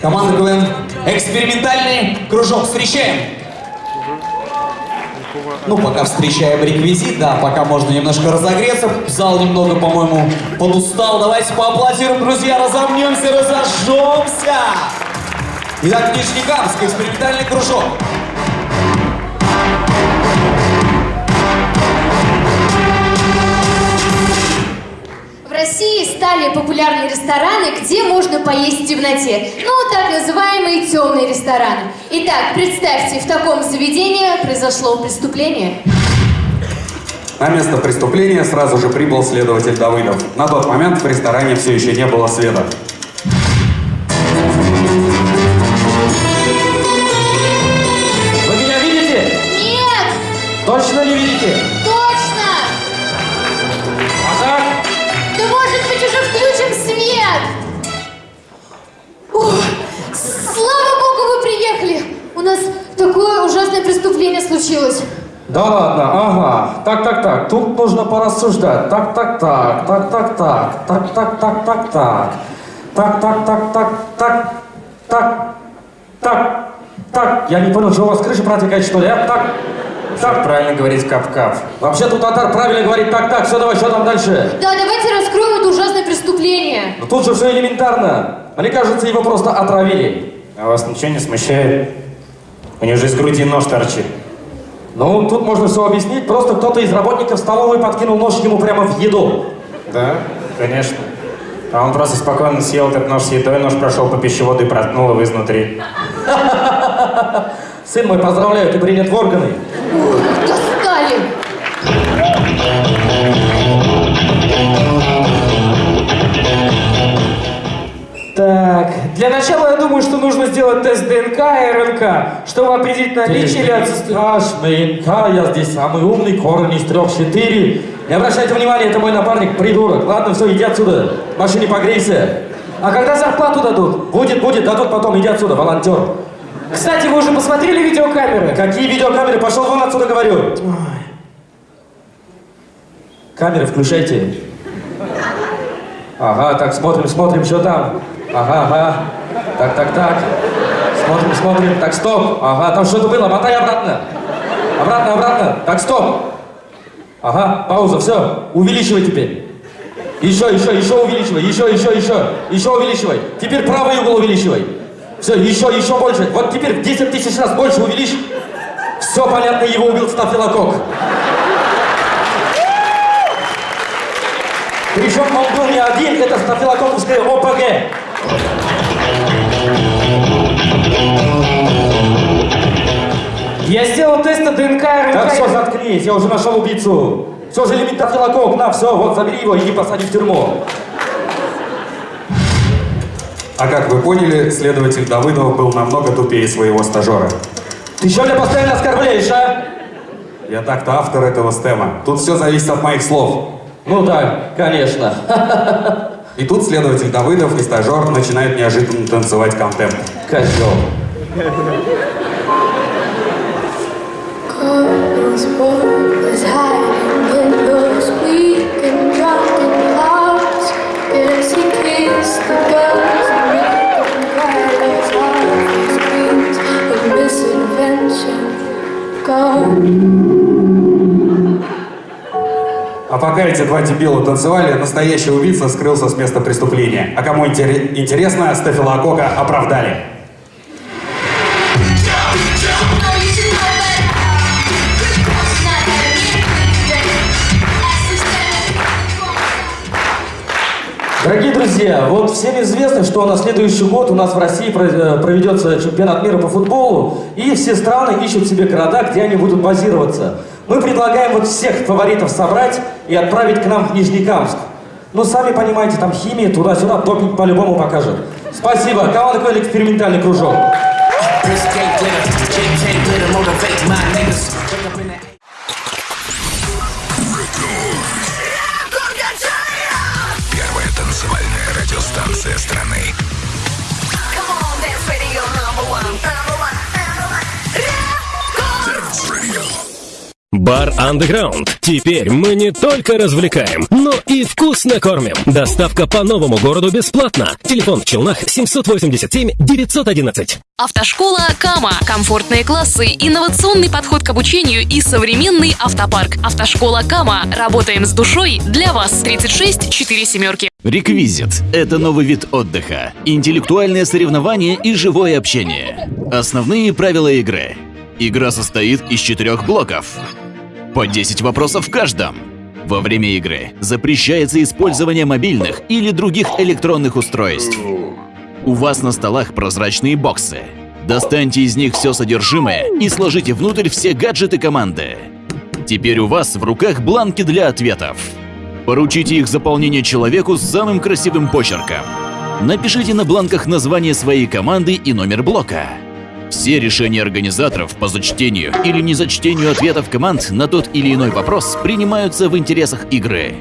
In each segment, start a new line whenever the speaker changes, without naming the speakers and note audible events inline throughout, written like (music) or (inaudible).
Команда КВН «Экспериментальный кружок». Встречаем! Ну, пока встречаем реквизит, да, пока можно немножко разогреться. Зал немного, по-моему, подустал. Давайте поаплодируем, друзья, разомнемся, разожжемся! Итак, Нижнекамск, экспериментальный кружок.
России стали популярны рестораны, где можно поесть в темноте. Ну, так называемые темные рестораны. Итак, представьте, в таком заведении произошло преступление.
На место преступления сразу же прибыл следователь Давыдов. На тот момент в ресторане все еще не было света.
Слава богу, вы приехали! У нас такое ужасное преступление случилось.
Да ладно, ага. Так, так, так. Тут нужно порассуждать. Так, так, так. Так, так, так. Так, так, так, так, так. Так, так, так, так, так. Так. Так. Так. Я не понял, что у вас крыша протекает, что ли? а? Так. Так.
Правильно говорить кап-кап.
Вообще тут татар правильно говорит так, так. Все, давай, что там дальше?
Да, давайте раскроем это ужасное преступление.
Но тут же все элементарно. Мне кажется, его просто отравили.
А вас ничего не смущает? У него же из груди нож торчит.
Ну, тут можно все объяснить. Просто кто-то из работников столовой подкинул нож ему прямо в еду.
Да? Конечно. А он просто спокойно съел этот нож с едой, нож прошел по пищеводу и проткнул его изнутри. (laughs)
Сын мой, поздравляю, ты принят в органы.
Ух,
думаю, что нужно сделать тест ДНК и РНК, чтобы определить наличие или отсутствие...
ДНК, я здесь самый умный, корень из трех четыре. Не обращайте внимания, это мой напарник, придурок. Ладно, все, иди отсюда. В машине погрейся.
А когда зарплату дадут?
Будет, будет, дадут потом, иди отсюда, волонтер.
Кстати, вы уже посмотрели видеокамеры?
Какие видеокамеры? Пошел вон отсюда, говорю. Камеры включайте. Ага, так, смотрим, смотрим, что там. Ага, ага. Так, так, так. Смотрим, смотрим. Так, стоп. Ага, там что-то было, мотай обратно. Обратно, обратно. Так, стоп. Ага, пауза, все. Увеличивай теперь. Еще, еще, еще увеличивай. Еще, еще, еще. Еще увеличивай. Теперь правый угол увеличивай. Все, еще, еще больше. Вот теперь в 10 тысяч раз больше увеличь. Все понятно, его убил стафилококк. Причем он был не один, это стафилококковская ОПГ.
ДНК и
Так,
РНК.
все, заткнись, я уже нашел убийцу. Все же лимит стафилококк, на, все, вот, забери его, иди посади в тюрьму.
А как вы поняли, следователь Давыдов был намного тупее своего стажера.
Ты что меня постоянно оскорбляешь, а?
Я так-то автор этого стема. Тут все зависит от моих слов.
Ну да, конечно.
И тут следователь Давыдов и стажер начинают неожиданно танцевать контент.
Козел.
А пока эти два дебила танцевали, настоящий убийца скрылся с места преступления. А кому интере- интересно, стафилококка оправдали.
Дорогие друзья, вот всем известно, что на следующий год у нас в России э, проведется чемпионат мира по футболу, и все страны ищут себе города, где они будут базироваться. Мы предлагаем вот всех фаворитов собрать и отправить к нам в Нижнекамск. Ну, сами понимаете, там химия, туда-сюда, допинг по-любому покажет. Спасибо. Команда такой экспериментальный кружок.
Бар Underground. Теперь мы не только развлекаем, но и вкусно кормим. Доставка по новому городу бесплатно. Телефон в Челнах 787 911.
Автошкола Кама. Комфортные классы, инновационный подход к обучению и современный автопарк. Автошкола Кама. Работаем с душой для вас. 36 4 семерки.
Реквизит – это новый вид отдыха, интеллектуальное соревнование и живое общение. Основные правила игры. Игра состоит из четырех блоков. По 10 вопросов в каждом. Во время игры запрещается использование мобильных или других электронных устройств. У вас на столах прозрачные боксы. Достаньте из них все содержимое и сложите внутрь все гаджеты команды. Теперь у вас в руках бланки для ответов. Поручите их заполнение человеку с самым красивым почерком. Напишите на бланках название своей команды и номер блока. Все решения организаторов по зачтению или незачтению ответов команд на тот или иной вопрос принимаются в интересах игры.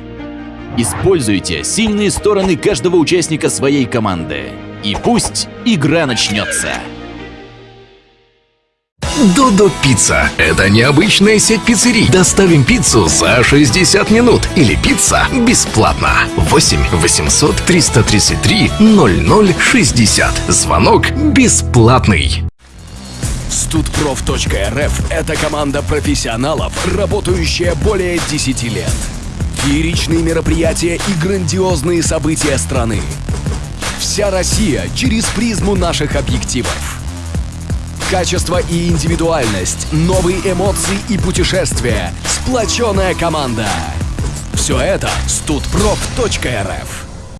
Используйте сильные стороны каждого участника своей команды. И пусть игра начнется.
Додо Пицца – это необычная сеть пиццерий. Доставим пиццу за 60 минут или пицца бесплатно. 8 800 333 0060. Звонок бесплатный.
Студпроф.рф – это команда профессионалов, работающая более 10 лет. Фееричные мероприятия и грандиозные события страны. Вся Россия через призму наших объективов. Качество и индивидуальность, новые эмоции и путешествия, сплоченная команда. Все это студпроф.рф.